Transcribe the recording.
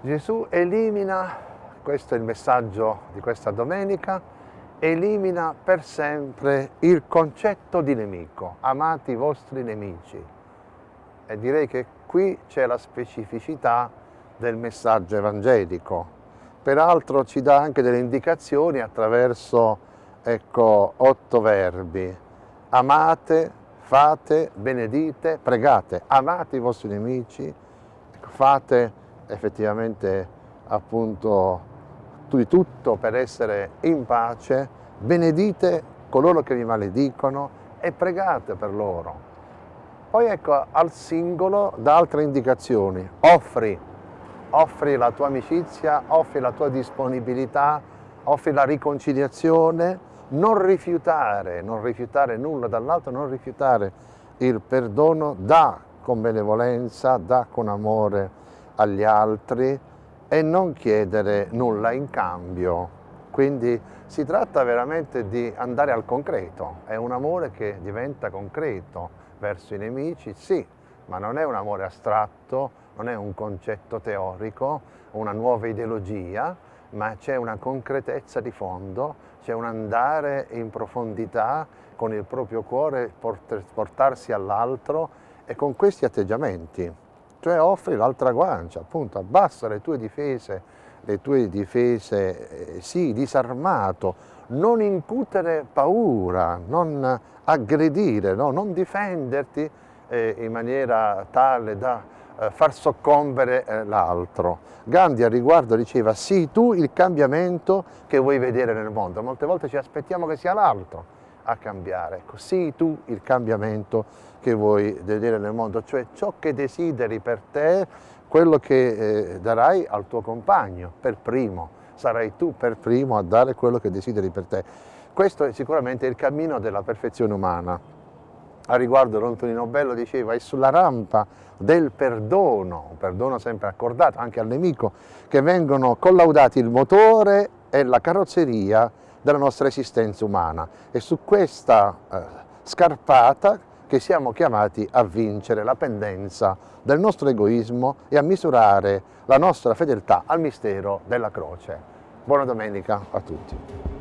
Gesù elimina, questo è il messaggio di questa domenica, elimina per sempre il concetto di nemico, amate i vostri nemici. E direi che qui c'è la specificità del messaggio evangelico. Peraltro ci dà anche delle indicazioni attraverso ecco, otto verbi. Amate, fate, benedite, pregate. Amate i vostri nemici, ecco, fate effettivamente appunto di tutto per essere in pace, benedite coloro che vi maledicono e pregate per loro. Poi ecco al singolo da altre indicazioni, offri, offri la tua amicizia, offri la tua disponibilità, offri la riconciliazione, non rifiutare, non rifiutare nulla dall'altro, non rifiutare il perdono, da con benevolenza, da con amore agli altri e non chiedere nulla in cambio. Quindi si tratta veramente di andare al concreto, è un amore che diventa concreto verso i nemici, sì, ma non è un amore astratto, non è un concetto teorico, una nuova ideologia, ma c'è una concretezza di fondo, c'è un andare in profondità con il proprio cuore, portarsi all'altro e con questi atteggiamenti cioè offri l'altra guancia, appunto, abbassa le tue difese, le tue difese, eh, sì, disarmato, non incutere paura, non aggredire, no? non difenderti eh, in maniera tale da eh, far soccombere eh, l'altro. Gandhi a riguardo diceva, sii tu il cambiamento che vuoi vedere nel mondo, molte volte ci aspettiamo che sia l'altro a cambiare, ecco, sii tu il cambiamento che vuoi vedere nel mondo, cioè ciò che desideri per te, quello che eh, darai al tuo compagno per primo, sarai tu per primo a dare quello che desideri per te. Questo è sicuramente il cammino della perfezione umana. A riguardo Antonino Bello diceva è sulla rampa del perdono, perdono sempre accordato anche al nemico, che vengono collaudati il motore e la carrozzeria della nostra esistenza umana. È su questa eh, scarpata che siamo chiamati a vincere la pendenza del nostro egoismo e a misurare la nostra fedeltà al mistero della croce. Buona domenica a tutti.